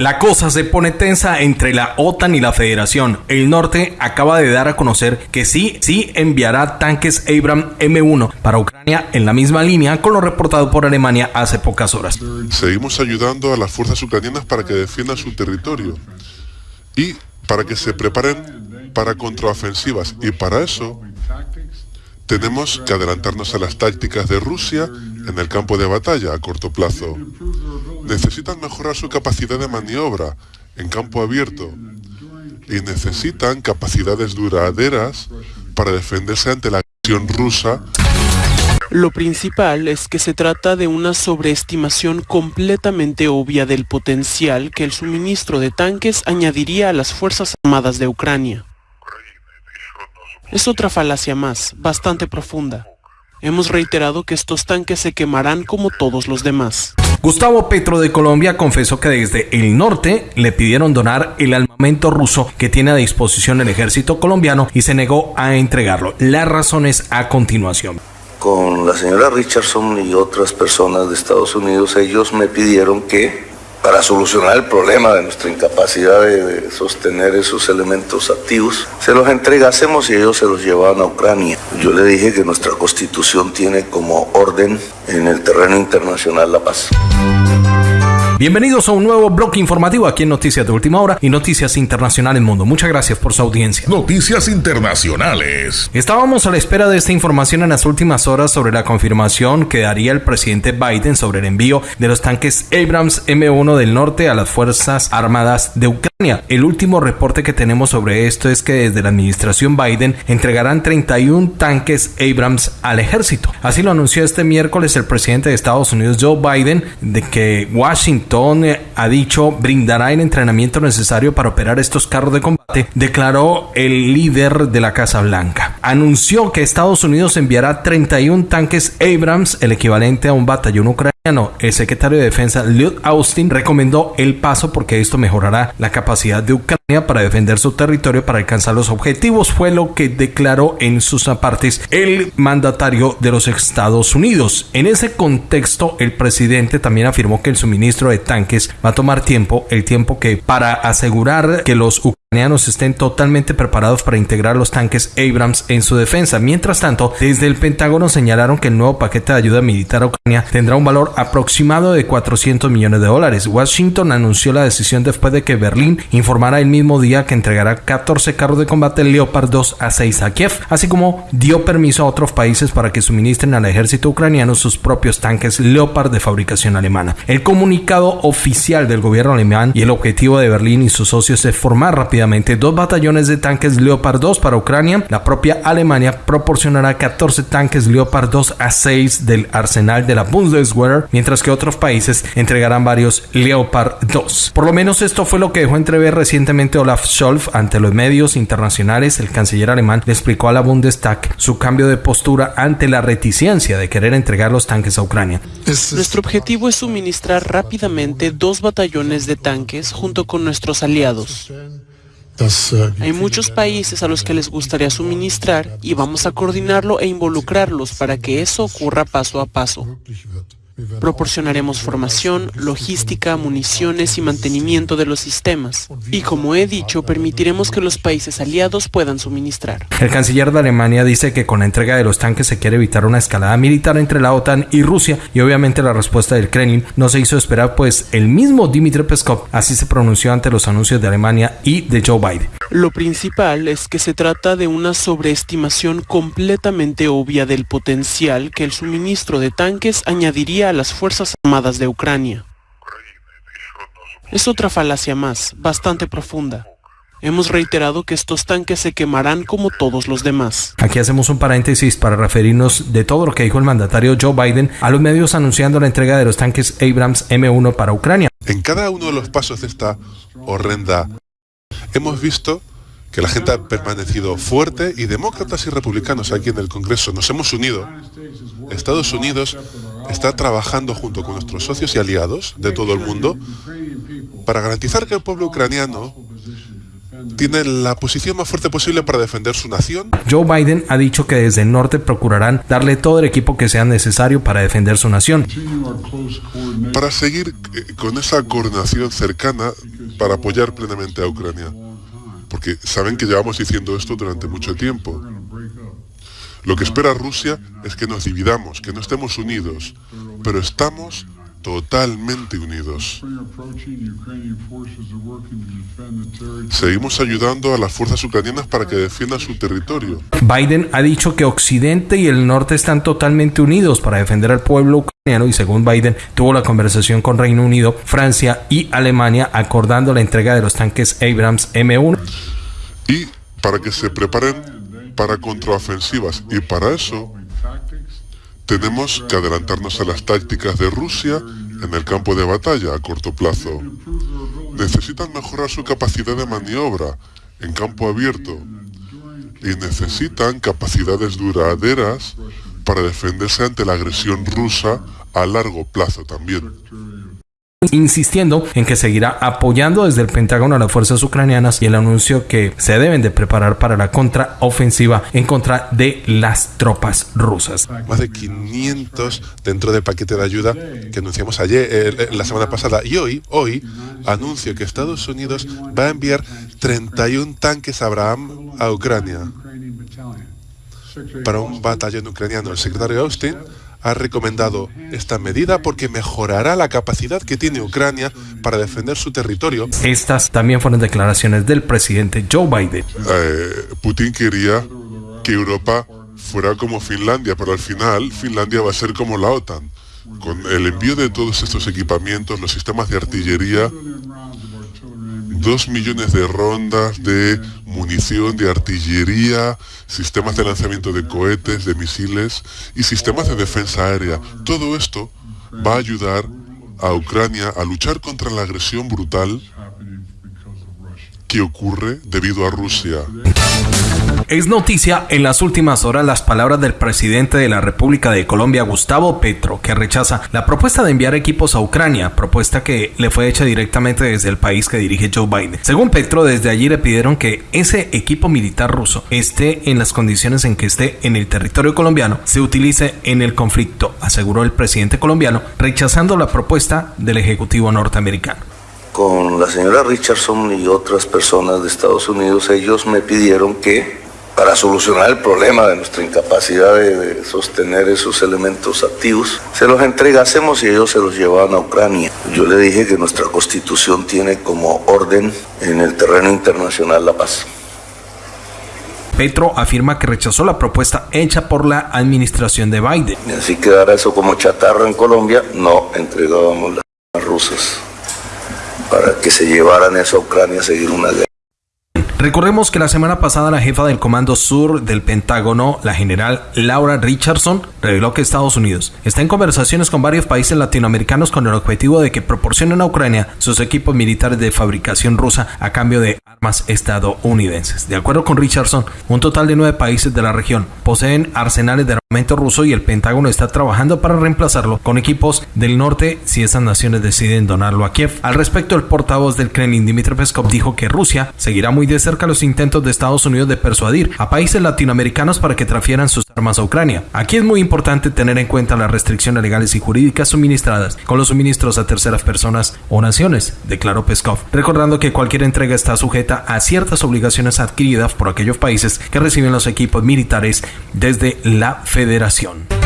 La cosa se pone tensa entre la OTAN y la Federación. El norte acaba de dar a conocer que sí, sí enviará tanques Abrams M1 para Ucrania en la misma línea con lo reportado por Alemania hace pocas horas. Seguimos ayudando a las fuerzas ucranianas para que defiendan su territorio y para que se preparen para contraofensivas. Y para eso tenemos que adelantarnos a las tácticas de Rusia en el campo de batalla a corto plazo. Necesitan mejorar su capacidad de maniobra en campo abierto y necesitan capacidades duraderas para defenderse ante la agresión rusa. Lo principal es que se trata de una sobreestimación completamente obvia del potencial que el suministro de tanques añadiría a las Fuerzas Armadas de Ucrania. Es otra falacia más, bastante profunda. Hemos reiterado que estos tanques se quemarán como todos los demás. Gustavo Petro de Colombia confesó que desde el norte le pidieron donar el armamento ruso que tiene a disposición el ejército colombiano y se negó a entregarlo. Las razones a continuación. Con la señora Richardson y otras personas de Estados Unidos, ellos me pidieron que para solucionar el problema de nuestra incapacidad de, sostener esos elementos activos, se los entregásemos y ellos se los llevaban a Ucrania. Yo le dije que nuestra constitución tiene como orden en el terreno internacional la paz. Bienvenidos a un nuevo bloque informativo aquí en Noticias de Última Hora y Noticias Internacionales Mundo. Muchas gracias por su audiencia. Noticias Internacionales. Estábamos a la espera de esta información en las últimas horas sobre la confirmación que daría el presidente Biden sobre el envío de los tanques Abrams M1 del norte a las Fuerzas Armadas de Ucrania. El último reporte que tenemos sobre esto es que desde la administración Biden entregarán 31 tanques Abrams al ejército. Así lo anunció este miércoles el presidente de Estados Unidos Joe Biden de que Washington ha dicho brindará el entrenamiento necesario para operar estos carros de combate, declaró el líder de la Casa Blanca. Anunció que Estados Unidos enviará 31 tanques Abrams, el equivalente a un batallón ucraniano. El secretario de Defensa Lloyd Austin recomendó el paso porque esto mejorará la capacidad de Ucrania para defender su territorio para alcanzar los objetivos, fue lo que declaró en sus apartes el mandatario de los Estados Unidos. En ese contexto, el presidente también afirmó que el suministro de tanques va a tomar tiempo, el tiempo que para asegurar que los ucranianos estén totalmente preparados para integrar los tanques Abrams en su defensa. Mientras tanto, desde el Pentágono señalaron que el nuevo paquete de ayuda militar a Ucrania tendrá un valor aproximado de 400 millones de dólares. Washington anunció la decisión después de que Berlín informara el mismo día que entregará 14 carros de combate Leopard 2 a 6 a Kiev, así como dio permiso a otros países para que suministren al ejército ucraniano sus propios tanques Leopard de fabricación alemana. El comunicado oficial del gobierno alemán y el objetivo de Berlín y sus socios es formar rápidamente dos batallones de tanques Leopard 2 para Ucrania. La propia Alemania proporcionará 14 tanques Leopard 2 a 6 del arsenal de la Bundeswehr, mientras que otros países entregarán varios Leopard 2. Por lo menos esto fue lo que dejó entrever recientemente Olaf Scholz ante los medios internacionales. El canciller alemán le explicó a la Bundestag su cambio de postura ante la reticencia de querer entregar los tanques a Ucrania. Nuestro objetivo es suministrar rápidamente dos batallones de tanques junto con nuestros aliados. Hay muchos países a los que les gustaría suministrar y vamos a coordinarlo e involucrarlos para que eso ocurra paso a paso. Proporcionaremos formación, logística, municiones y mantenimiento de los sistemas. Y como he dicho, permitiremos que los países aliados puedan suministrar. El canciller de Alemania dice que con la entrega de los tanques se quiere evitar una escalada militar entre la OTAN y Rusia y obviamente la respuesta del Kremlin no se hizo esperar pues el mismo Dmitry Peskov así se pronunció ante los anuncios de Alemania y de Joe Biden. Lo principal es que se trata de una sobreestimación completamente obvia del potencial que el suministro de tanques añadiría a las Fuerzas Armadas de Ucrania. Es otra falacia más, bastante profunda. Hemos reiterado que estos tanques se quemarán como todos los demás. Aquí hacemos un paréntesis para referirnos de todo lo que dijo el mandatario Joe Biden a los medios anunciando la entrega de los tanques Abrams M1 para Ucrania. En cada uno de los pasos de esta horrenda hemos visto que la gente ha permanecido fuerte y demócratas y republicanos aquí en el Congreso nos hemos unido. Estados Unidos está trabajando junto con nuestros socios y aliados de todo el mundo para garantizar que el pueblo ucraniano tiene la posición más fuerte posible para defender su nación. Joe Biden ha dicho que desde el norte procurarán darle todo el equipo que sea necesario para defender su nación. Para seguir eh, con esa coordinación cercana para apoyar plenamente a Ucrania. Porque saben que llevamos diciendo esto durante mucho tiempo. Lo que espera Rusia es que nos dividamos, que no estemos unidos, pero estamos totalmente unidos. Seguimos ayudando a las fuerzas ucranianas para que defiendan su territorio. Biden ha dicho que Occidente y el Norte están totalmente unidos para defender al pueblo ucraniano y según Biden tuvo la conversación con Reino Unido, Francia y Alemania acordando la entrega de los tanques Abrams M1. Y para que se preparen para contraofensivas y para eso tenemos que adelantarnos a las tácticas de Rusia en el campo de batalla a corto plazo. Necesitan mejorar su capacidad de maniobra en campo abierto y necesitan capacidades duraderas para defenderse ante la agresión rusa a largo plazo también insistiendo en que seguirá apoyando desde el Pentágono a las fuerzas ucranianas y el anuncio que se deben de preparar para la contraofensiva en contra de las tropas rusas. Más de 500 dentro del paquete de ayuda que anunciamos ayer, eh, la semana pasada y hoy, hoy anuncio que Estados Unidos va a enviar 31 tanques Abraham a Ucrania para un batallón ucraniano. El secretario Austin ha recomendado esta medida porque mejorará la capacidad que tiene Ucrania para defender su territorio. Estas también fueron declaraciones del presidente Joe Biden. Eh, Putin quería que Europa fuera como Finlandia, pero al final Finlandia va a ser como la OTAN. Con el envío de todos estos equipamientos, los sistemas de artillería, dos millones de rondas de munición, de artillería, sistemas de lanzamiento de cohetes, de misiles y sistemas de defensa aérea. Todo esto va a ayudar a Ucrania a luchar contra la agresión brutal que ocurre debido a Rusia. Es noticia en las últimas horas las palabras del presidente de la República de Colombia, Gustavo Petro, que rechaza la propuesta de enviar equipos a Ucrania, propuesta que le fue hecha directamente desde el país que dirige Joe Biden. Según Petro, desde allí le pidieron que ese equipo militar ruso esté en las condiciones en que esté en el territorio colombiano, se utilice en el conflicto, aseguró el presidente colombiano, rechazando la propuesta del Ejecutivo norteamericano con la señora Richardson y otras personas de Estados Unidos, ellos me pidieron que para solucionar el problema de nuestra incapacidad de, sostener esos elementos activos, se los entregásemos y ellos se los llevaban a Ucrania. Yo le dije que nuestra constitución tiene como orden en el terreno internacional la paz. Petro afirma que rechazó la propuesta hecha por la administración de Biden. Y así quedara eso como chatarra en Colombia, no entregábamos las rusas para que se llevaran eso a Ucrania a seguir una guerra. Recordemos que la semana pasada la jefa del Comando Sur del Pentágono, la general Laura Richardson, reveló que Estados Unidos está en conversaciones con varios países latinoamericanos con el objetivo de que proporcionen a Ucrania sus equipos militares de fabricación rusa a cambio de armas estadounidenses. De acuerdo con Richardson, un total de nueve países de la región poseen arsenales de armamento ruso y el Pentágono está trabajando para reemplazarlo con equipos del norte si esas naciones deciden donarlo a Kiev. Al respecto, el portavoz del Kremlin, Dmitry Peskov, dijo que Rusia seguirá muy de cerca los intentos de Estados Unidos de persuadir a países latinoamericanos para que transfieran sus armas a Ucrania. Aquí es muy importante tener en cuenta las restricciones legales y jurídicas suministradas con los suministros a terceras personas o naciones, declaró Peskov, recordando que cualquier entrega está sujeta a ciertas obligaciones adquiridas por aquellos países que reciben los equipos militares desde la Federación.